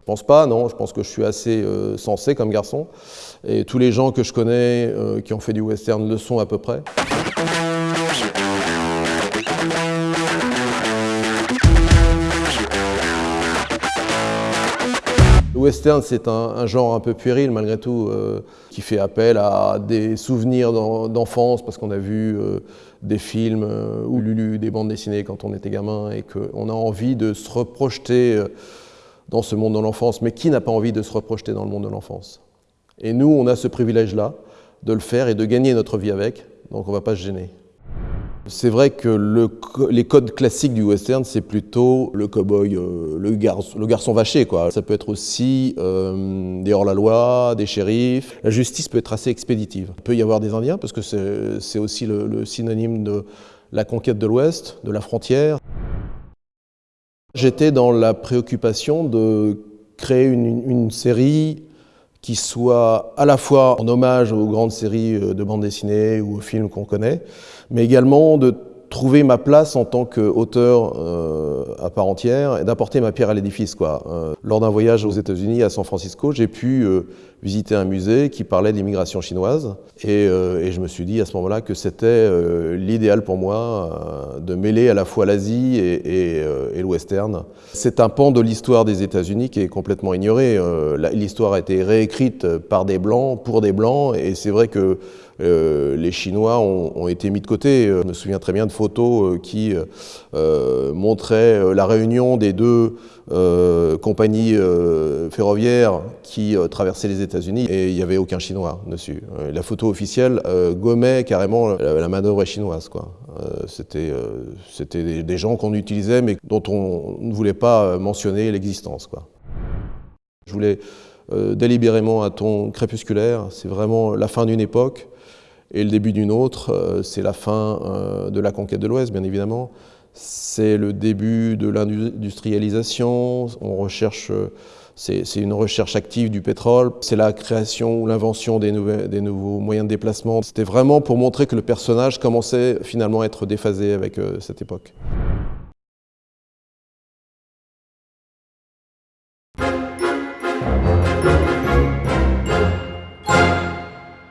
Je pense pas, non, je pense que je suis assez euh, sensé comme garçon. Et tous les gens que je connais euh, qui ont fait du western le sont à peu près. Le western, c'est un, genre un peu puéril malgré tout, euh, qui fait appel à des souvenirs d'enfance parce qu'on a vu des films ou lu des bandes dessinées quand on était gamin et qu'on a envie de se reprojeter dans ce monde de l'enfance. Mais qui n'a pas envie de se reprojeter dans le monde de l'enfance? Et nous, on a ce privilège-là de le faire et de gagner notre vie avec, donc on ne va pas se gêner. C'est vrai que le, les codes classiques du western, c'est plutôt le cowboy, euh, le, garçon, le vaché. Ça peut être aussi euh, des hors-la-loi, des shérifs. La justice peut être assez expéditive. Il peut y avoir des Indiens, parce que c'est aussi le, synonyme de la conquête de l'Ouest, de la frontière. J'étais dans la préoccupation de créer une, série qui soit à la fois en hommage aux grandes séries euh, de bandes dessinées ou aux films qu'on connaît, mais également de trouver ma place en tant qu'auteur euh, à part entière et d'apporter ma pierre à l'édifice. Euh, lors d'un voyage aux États-Unis, à San Francisco, j'ai pu euh, visiter un musée qui parlait de l'immigration chinoise et, et, je me suis dit à ce moment-là que c'était l'idéal pour moi de mêler à la fois l'Asie et, et, et, le western. C'est un pan de l'histoire des États-Unis qui est complètement ignoré. L'histoire a été réécrite par des Blancs, pour des Blancs et c'est vrai que les Chinois ont, ont, été mis de côté. Je me souviens très bien de photos qui euh, montraient la réunion des deux euh, compagnies ferroviaires qui traversaient les États-Unis et il n'y avait aucun Chinois dessus. La photo officielle gommait carrément la, main-d'œuvre chinoise. C'était des, gens qu'on utilisait mais dont on ne voulait pas mentionner l'existence. Je voulais euh, délibérément un ton crépusculaire, c'est vraiment la fin d'une époque, et le début d'une autre, euh, c'est la fin euh, de la conquête de l'Ouest, bien évidemment. C'est le début de l'industrialisation, on recherche, c'est une recherche active du pétrole, c'est la création ou l'invention des, des, nouveaux moyens de déplacement. C'était vraiment pour montrer que le personnage commençait finalement à être déphasé avec cette époque.